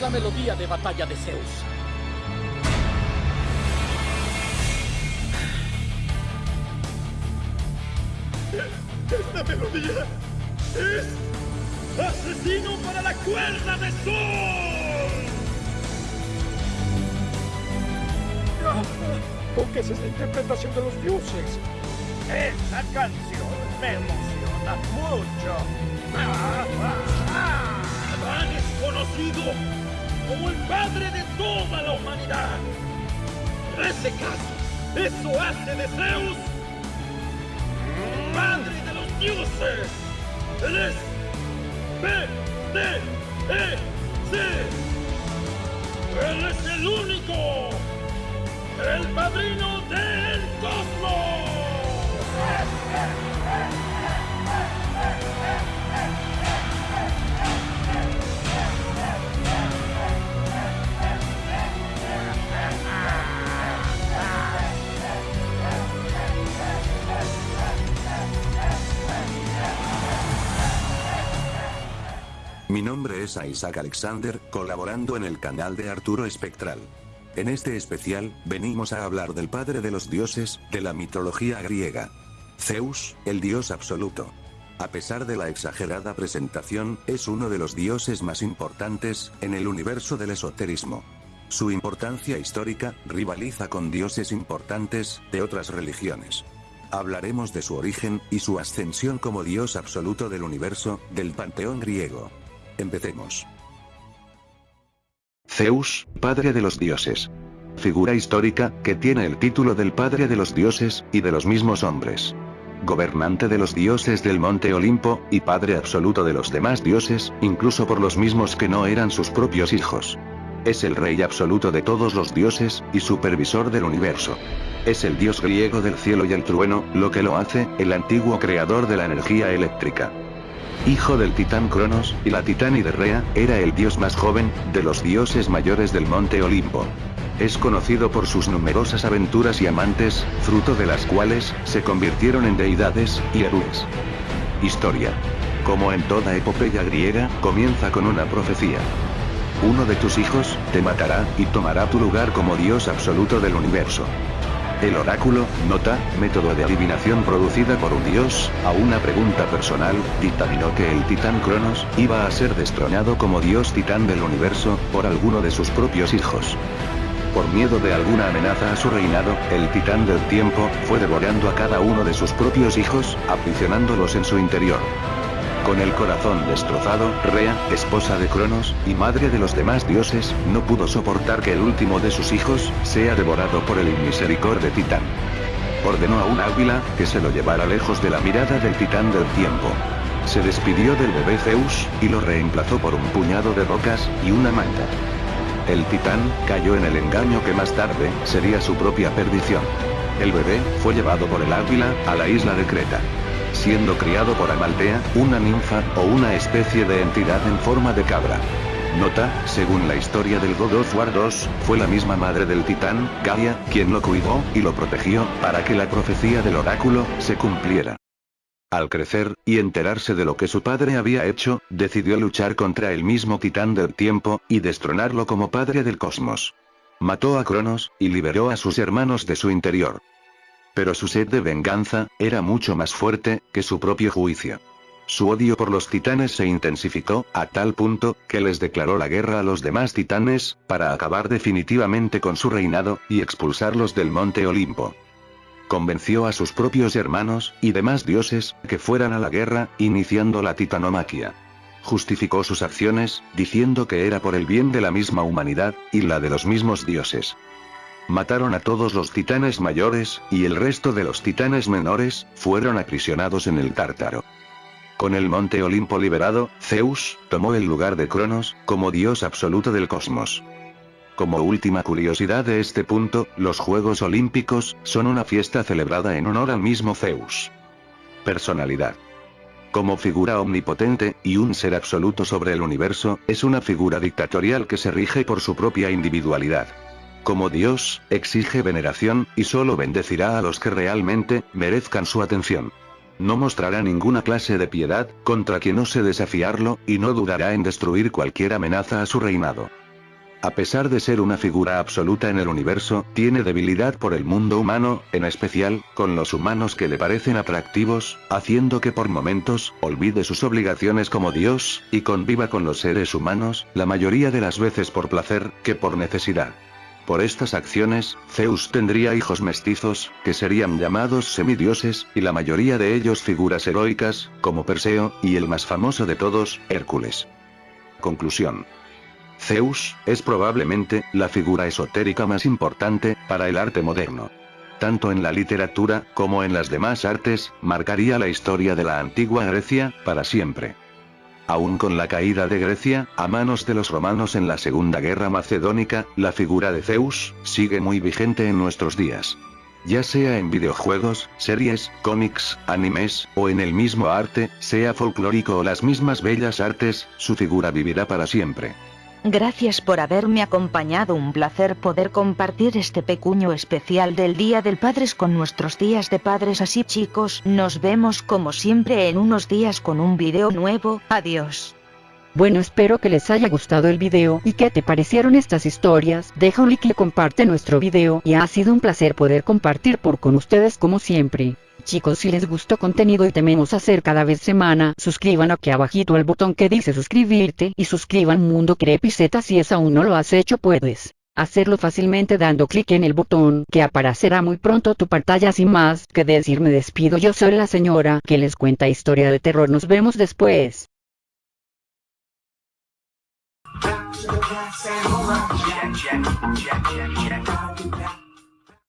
es la melodía de batalla de Zeus. Esta melodía es asesino para la cuerda de sol. ¿Por qué es esta interpretación de los dioses? Esta canción me emociona mucho. Ah, ah, ah. Adán es conocido como el padre de toda la humanidad. Ese caso, eso hace de Zeus padre de los dioses. Él es B, D, E, C. Él es el único, el padrino del Mi nombre es Isaac Alexander, colaborando en el canal de Arturo Espectral. En este especial, venimos a hablar del padre de los dioses, de la mitología griega. Zeus, el dios absoluto. A pesar de la exagerada presentación, es uno de los dioses más importantes, en el universo del esoterismo. Su importancia histórica, rivaliza con dioses importantes, de otras religiones. Hablaremos de su origen, y su ascensión como dios absoluto del universo, del panteón griego. Empecemos. Zeus, padre de los dioses. Figura histórica, que tiene el título del padre de los dioses, y de los mismos hombres. Gobernante de los dioses del monte Olimpo, y padre absoluto de los demás dioses, incluso por los mismos que no eran sus propios hijos. Es el rey absoluto de todos los dioses, y supervisor del universo. Es el dios griego del cielo y el trueno, lo que lo hace, el antiguo creador de la energía eléctrica. Hijo del titán Cronos, y la titánide Rea, era el dios más joven, de los dioses mayores del monte Olimpo. Es conocido por sus numerosas aventuras y amantes, fruto de las cuales, se convirtieron en deidades, y héroes. Historia. Como en toda epopeya griega, comienza con una profecía. Uno de tus hijos, te matará, y tomará tu lugar como dios absoluto del universo. El oráculo, nota, método de adivinación producida por un dios, a una pregunta personal, dictaminó que el titán Cronos, iba a ser destronado como dios titán del universo, por alguno de sus propios hijos. Por miedo de alguna amenaza a su reinado, el titán del tiempo, fue devorando a cada uno de sus propios hijos, aprisionándolos en su interior. Con el corazón destrozado, Rea, esposa de Cronos, y madre de los demás dioses, no pudo soportar que el último de sus hijos, sea devorado por el inmisericorde titán. Ordenó a un águila, que se lo llevara lejos de la mirada del titán del tiempo. Se despidió del bebé Zeus, y lo reemplazó por un puñado de rocas, y una manta. El titán, cayó en el engaño que más tarde, sería su propia perdición. El bebé, fue llevado por el águila, a la isla de Creta siendo criado por Amaltea, una ninfa, o una especie de entidad en forma de cabra. Nota, según la historia del God of War 2, fue la misma madre del titán, Gaia, quien lo cuidó, y lo protegió, para que la profecía del oráculo, se cumpliera. Al crecer, y enterarse de lo que su padre había hecho, decidió luchar contra el mismo titán del tiempo, y destronarlo como padre del cosmos. Mató a Cronos, y liberó a sus hermanos de su interior. Pero su sed de venganza, era mucho más fuerte, que su propio juicio. Su odio por los titanes se intensificó, a tal punto, que les declaró la guerra a los demás titanes, para acabar definitivamente con su reinado, y expulsarlos del monte Olimpo. Convenció a sus propios hermanos, y demás dioses, que fueran a la guerra, iniciando la titanomaquia. Justificó sus acciones, diciendo que era por el bien de la misma humanidad, y la de los mismos dioses. Mataron a todos los titanes mayores, y el resto de los titanes menores, fueron aprisionados en el Tártaro. Con el monte Olimpo liberado, Zeus, tomó el lugar de Cronos, como dios absoluto del cosmos. Como última curiosidad de este punto, los Juegos Olímpicos, son una fiesta celebrada en honor al mismo Zeus. Personalidad. Como figura omnipotente, y un ser absoluto sobre el universo, es una figura dictatorial que se rige por su propia individualidad. Como Dios, exige veneración, y solo bendecirá a los que realmente, merezcan su atención. No mostrará ninguna clase de piedad, contra quien ose desafiarlo, y no dudará en destruir cualquier amenaza a su reinado. A pesar de ser una figura absoluta en el universo, tiene debilidad por el mundo humano, en especial, con los humanos que le parecen atractivos, haciendo que por momentos, olvide sus obligaciones como Dios, y conviva con los seres humanos, la mayoría de las veces por placer, que por necesidad. Por estas acciones, Zeus tendría hijos mestizos, que serían llamados semidioses, y la mayoría de ellos figuras heroicas, como Perseo, y el más famoso de todos, Hércules. Conclusión. Zeus, es probablemente, la figura esotérica más importante, para el arte moderno. Tanto en la literatura, como en las demás artes, marcaría la historia de la antigua Grecia, para siempre. Aún con la caída de Grecia, a manos de los romanos en la Segunda Guerra Macedónica, la figura de Zeus, sigue muy vigente en nuestros días. Ya sea en videojuegos, series, cómics, animes, o en el mismo arte, sea folclórico o las mismas bellas artes, su figura vivirá para siempre. Gracias por haberme acompañado, un placer poder compartir este pequeño especial del Día del Padres con nuestros días de padres así chicos, nos vemos como siempre en unos días con un video nuevo, adiós. Bueno espero que les haya gustado el video y que te parecieron estas historias, deja un like y comparte nuestro video y ha sido un placer poder compartir por con ustedes como siempre. Chicos si les gustó contenido y tememos hacer cada vez semana, suscriban aquí abajito el botón que dice suscribirte y suscriban Mundo Crepiceta si es aún no lo has hecho puedes hacerlo fácilmente dando clic en el botón que aparecerá muy pronto tu pantalla sin más que decir me despido yo soy la señora que les cuenta historia de terror nos vemos después.